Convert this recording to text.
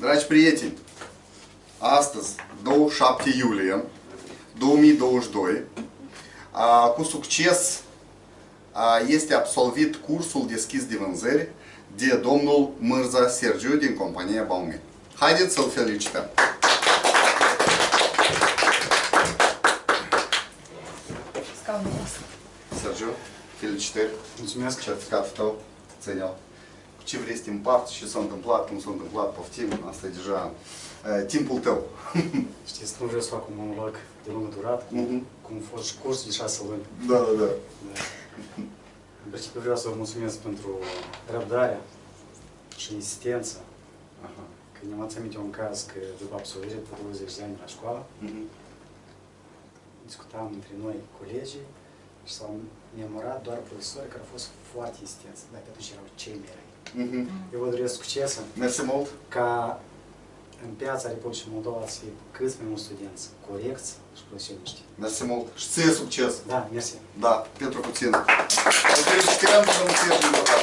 Dragi prieteni, astăzi, 27 iulie 2022, a, cu succes a, este absolvit cursul deschis de vânzări de domnul Mârza Sergiu din compania Baumit. Haideți să-l felicităm! Scaunul ăsta. Sergiu, felicitări! Mulțumesc. Certificatul tău, ține-l. Cu ce vrei să te împarți, ce s-a întâmplat, cum s-a întâmplat, poftim, asta e deja uh, timpul tău. Știți, nu vreau să fac un monolog de lungă durată, Mhm. cum a fost și cursul de șase luni. da, da, da. Da. În principiu vreau să vă mulțumesc pentru răbdarea și insistență. Aha. Că ne am aminte un caz că după absolvire de 20 de ani la școală, Mhm. discutam între noi colegii și s-au memorat doar profesori care au fost foarte insistenți, dar pe atunci erau cei mai răi. Mhm. Eu vă doresc succes Mersi mult! ca în piața Republicii Moldova să fie cât mai mulți studenți corecți și profesioniști. Mersi mult! Și ție succes! Da, mersi. Da, pentru puțin. Îl felicităm, domnul Sergiu, încă o dată.